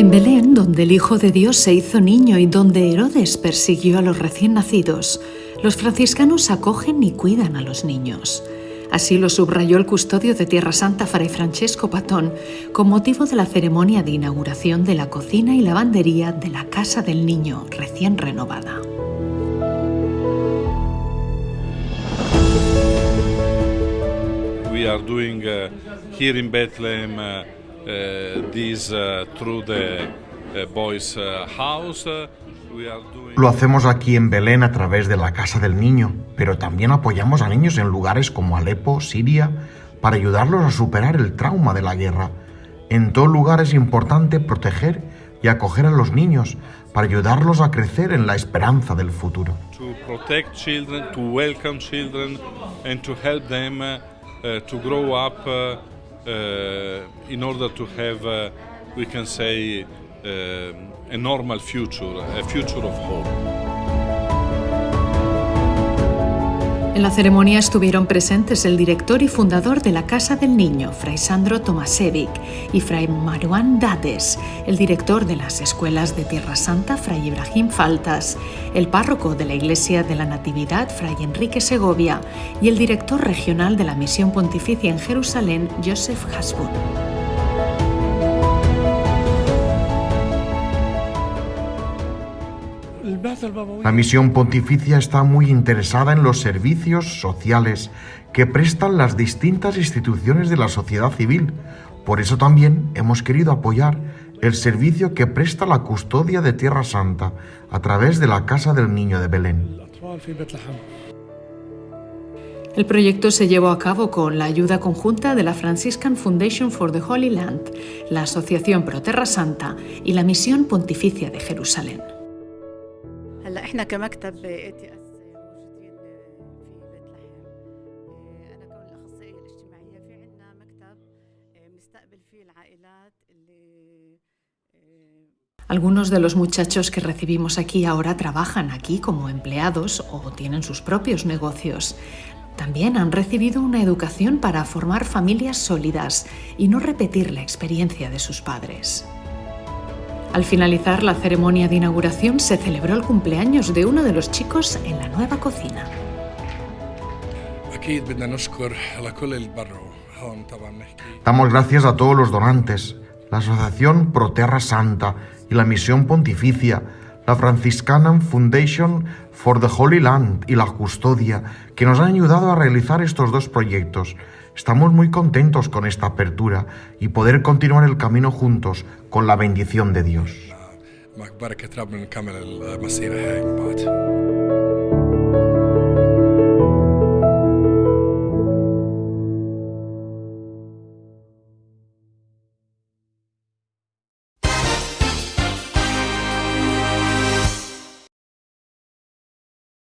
En Belén, donde el Hijo de Dios se hizo niño y donde Herodes persiguió a los recién nacidos, los franciscanos acogen y cuidan a los niños. Así lo subrayó el custodio de Tierra Santa Fray Francesco Patón con motivo de la ceremonia de inauguración de la cocina y lavandería de la Casa del Niño recién renovada. We are doing uh, here in Bethlehem uh, Lo hacemos aquí en Belén a través de la Casa del Niño, pero también apoyamos a niños en lugares como Alepo, Siria, para ayudarlos a superar el trauma de la guerra. En todo lugar es importante proteger y acoger a los niños para ayudarlos a crecer en la esperanza del futuro. to Uh, in order to have, uh, we can say, um, a normal future, a future of hope. En la ceremonia estuvieron presentes el director y fundador de la Casa del Niño, Fray Sandro Tomasevic, y Fray Maruán Dades, el director de las escuelas de Tierra Santa, Fray Ibrahim Faltas, el párroco de la Iglesia de la Natividad, Fray Enrique Segovia, y el director regional de la Misión Pontificia en Jerusalén, Joseph Hasbun. La misión pontificia está muy interesada en los servicios sociales que prestan las distintas instituciones de la sociedad civil. Por eso también hemos querido apoyar el servicio que presta la custodia de Tierra Santa a través de la Casa del Niño de Belén. El proyecto se llevó a cabo con la ayuda conjunta de la Franciscan Foundation for the Holy Land, la Asociación Pro Terra Santa y la Misión Pontificia de Jerusalén. هلا احنا كمكتب اي تي اس موجودين في بيت لحم انا كون الاخصائيه الاجتماعيه في عندنا مكتب بنستقبل فيه العائلات اللي Algunos de los muchachos que recibimos aquí ahora trabajan aquí como empleados o tienen sus propios negocios. También han recibido una educación para formar familias sólidas y no repetir la experiencia de sus padres. Al finalizar la ceremonia de inauguración se celebró el cumpleaños de uno de los chicos en la nueva cocina. Damos gracias a todos los donantes, la Asociación Proterra Santa y la Misión Pontificia, la Franciscanan Foundation for the Holy Land y la Custodia, que nos han ayudado a realizar estos dos proyectos Estamos muy contentos con esta apertura y poder continuar el camino juntos con la bendición de Dios.